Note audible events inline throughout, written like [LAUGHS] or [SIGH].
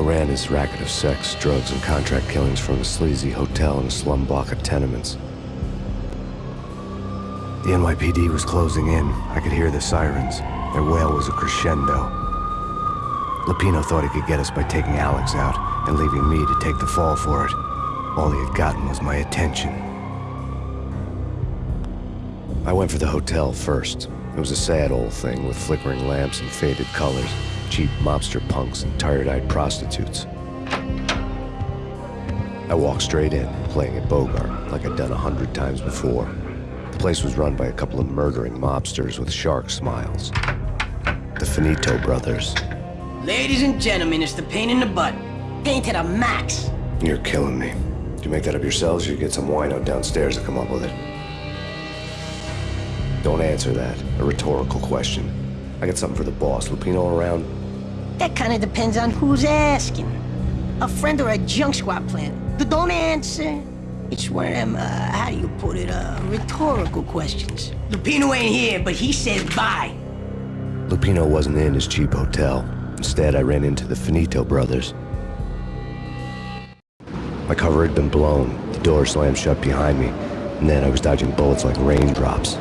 Ran his racket of sex, drugs, and contract killings from a sleazy hotel in a slum block of tenements. The NYPD was closing in. I could hear the sirens. Their wail was a crescendo. Lupino thought he could get us by taking Alex out and leaving me to take the fall for it. All he had gotten was my attention. I went for the hotel first. It was a sad old thing with flickering lamps and faded colors cheap mobster punks and tired-eyed prostitutes. I walked straight in, playing at Bogart, like I'd done a hundred times before. The place was run by a couple of murdering mobsters with shark smiles. The Finito brothers. Ladies and gentlemen, it's the pain in the butt. Pain to the max. You're killing me. Did you make that up yourselves or you get some wino downstairs to come up with it? Don't answer that. A rhetorical question. I got something for the boss. Lupino around? That kind of depends on who's asking. A friend or a junk squad plant. But don't answer. It's one of them, uh, how do you put it, uh, rhetorical questions. Lupino ain't here, but he says bye. Lupino wasn't in his cheap hotel. Instead, I ran into the Finito brothers. My cover had been blown, the door slammed shut behind me, and then I was dodging bullets like raindrops.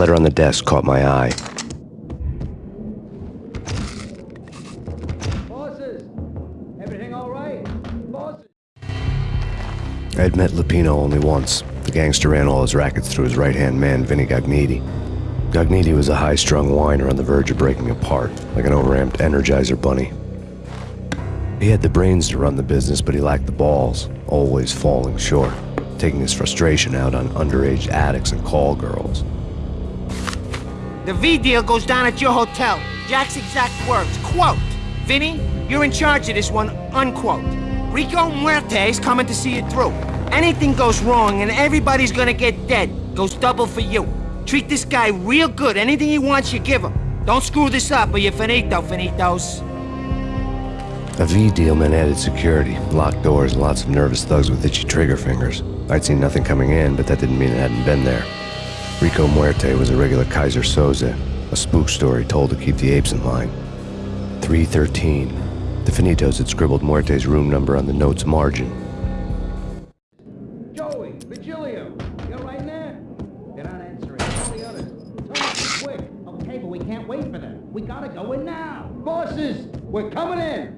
Letter on the desk caught my eye. Bosses! Everything all right? Bosses! I had met Lupino only once. The gangster ran all his rackets through his right-hand man, Vinny Gognitti. Gognitti was a high-strung whiner on the verge of breaking apart, like an overamped Energizer bunny. He had the brains to run the business, but he lacked the balls, always falling short, taking his frustration out on underage addicts and call girls. The V deal goes down at your hotel. Jack's exact words, quote, Vinny, you're in charge of this one, unquote. Rico Muerte's coming to see it through. Anything goes wrong and everybody's gonna get dead. Goes double for you. Treat this guy real good. Anything he wants, you give him. Don't screw this up or you're finito, finitos. A V deal meant added security, locked doors, and lots of nervous thugs with itchy trigger fingers. I'd seen nothing coming in, but that didn't mean it hadn't been there. Rico Muerte was a regular Keyser Soze, a spook story told to keep the apes in line. 313. The Finitos had scribbled Muerte's room number on the note's margin. Joey! Vigilio! You all right in there? They're not answering. Tell the others. Tell quick. Oh, okay, but we can't wait for them. We gotta go in now. Bosses! We're coming in!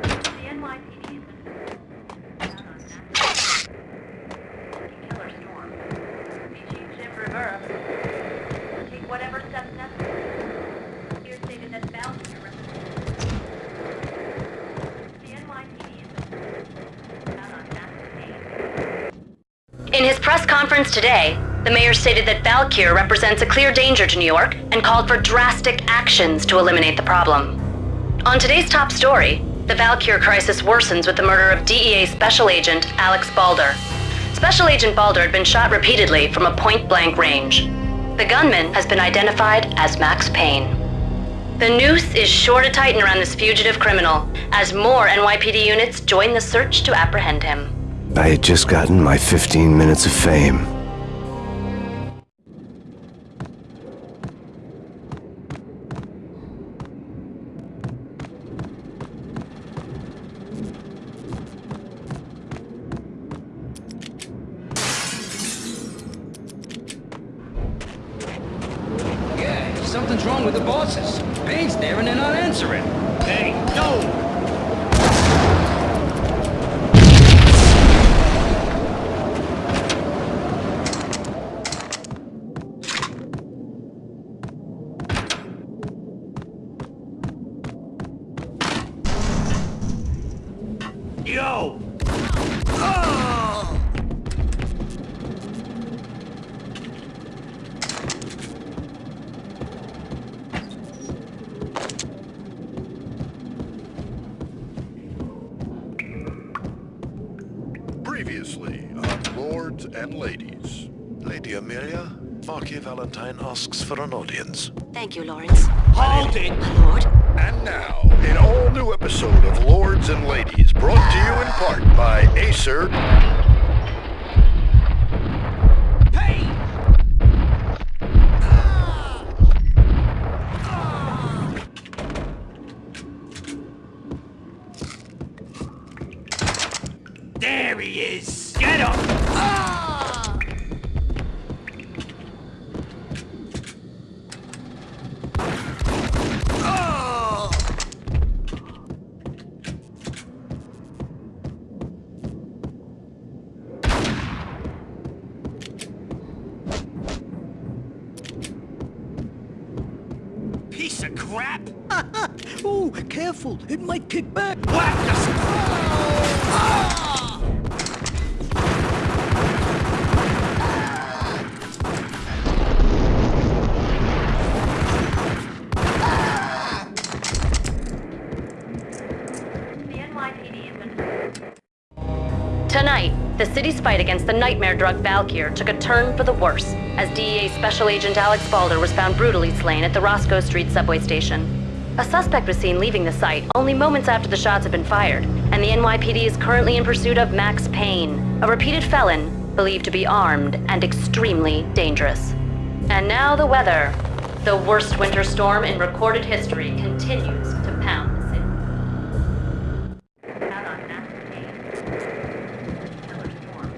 The NYPD has been out on that. Killer storm. Beijing Jim Rivera. Take whatever steps necessary. Here stated that Bounty represents. The NYPD is out on that. In his press today, the mayor stated that Valkyr represents a clear danger to New York and called for drastic actions to eliminate the problem. On today's top story, the Valkyr crisis worsens with the murder of DEA Special Agent Alex Balder. Special Agent Balder had been shot repeatedly from a point-blank range. The gunman has been identified as Max Payne. The noose is sure to tighten around this fugitive criminal as more NYPD units join the search to apprehend him. I had just gotten my 15 minutes of fame. On Lords and Ladies. Lady Amelia, Marquis Valentine asks for an audience. Thank you, Lawrence. Hold it! My lord. And now, an all-new episode of Lords and Ladies, brought to you in part by Acer crap! [LAUGHS] Oh, careful. It might kick back. Whack the The NYPD has been Tonight, the city's fight against the nightmare drug Valkyr took a turn for the worse as DEA Special Agent Alex Balder was found brutally slain at the Roscoe Street subway station. A suspect was seen leaving the site only moments after the shots had been fired, and the NYPD is currently in pursuit of Max Payne, a repeated felon believed to be armed and extremely dangerous. And now the weather. The worst winter storm in recorded history continues to pound.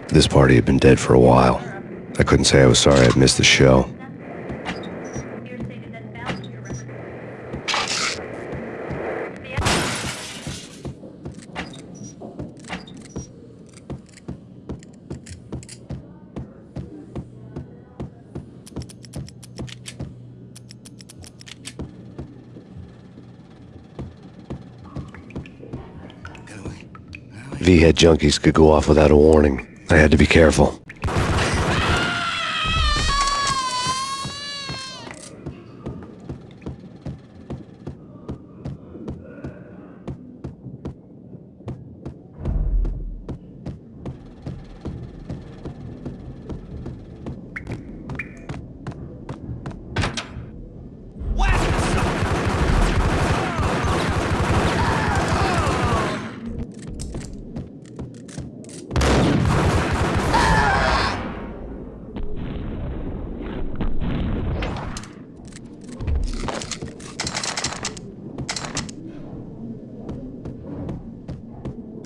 This party had been dead for a while. I couldn't say I was sorry I'd missed the show. V-head junkies could go off without a warning. I had to be careful.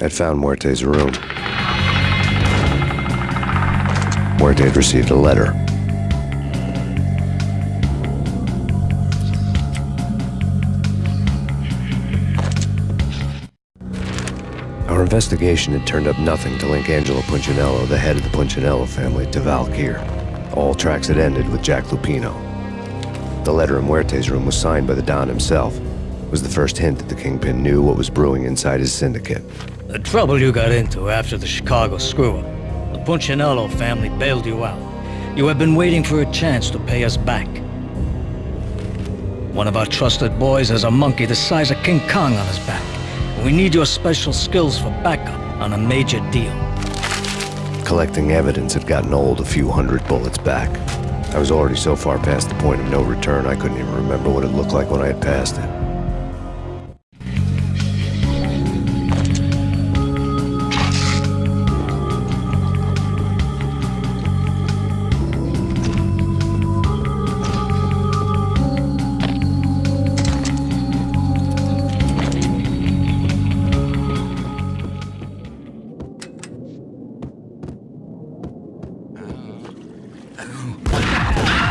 I'd found Muerte's room. Muerte had received a letter. Our investigation had turned up nothing to link Angelo Punchinello, the head of the Punchinello family, to Valkyr. All tracks had ended with Jack Lupino. The letter in Muerte's room was signed by the Don himself. Was the first hint that the Kingpin knew what was brewing inside his syndicate. The trouble you got into after the Chicago screw-up. The Punchinello family bailed you out. You have been waiting for a chance to pay us back. One of our trusted boys has a monkey the size of King Kong on his back. We need your special skills for backup on a major deal. Collecting evidence had gotten old a few hundred bullets back. I was already so far past the point of no return I couldn't even remember what it looked like when I had passed it. Oh.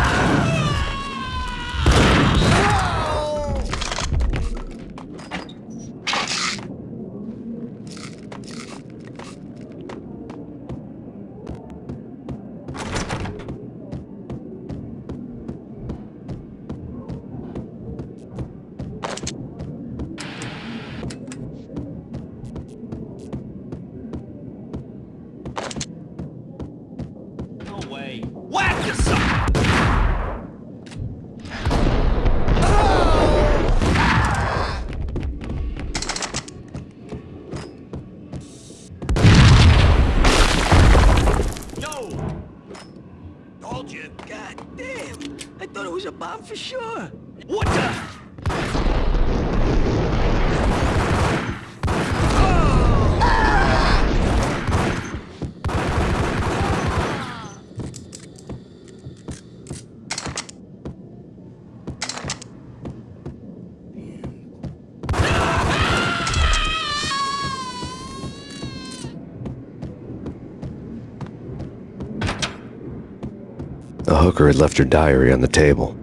Bomb for sure. What the? The hooker had left her diary on the table.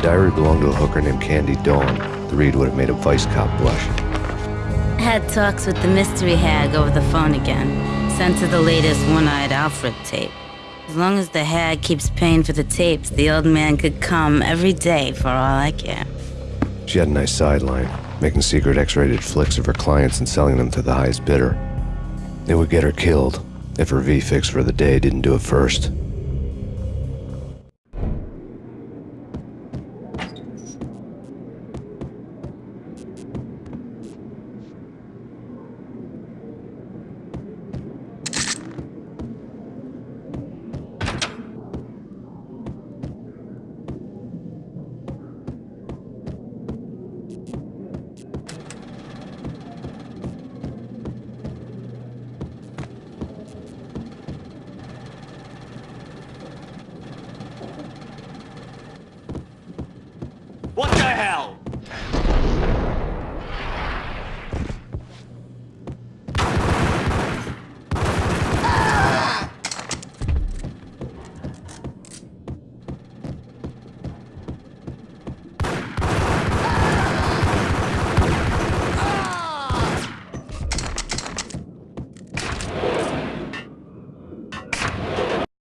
The diary belonged to a hooker named Candy Dawn. The read would have made a vice cop blush. Had talks with the mystery hag over the phone again. Sent her the latest one-eyed Alfred tape. As long as the hag keeps paying for the tapes, the old man could come every day for all I care. She had a nice sideline, making secret X-rated flicks of her clients and selling them to the highest bidder. It would get her killed if her V-fix for the day didn't do it first.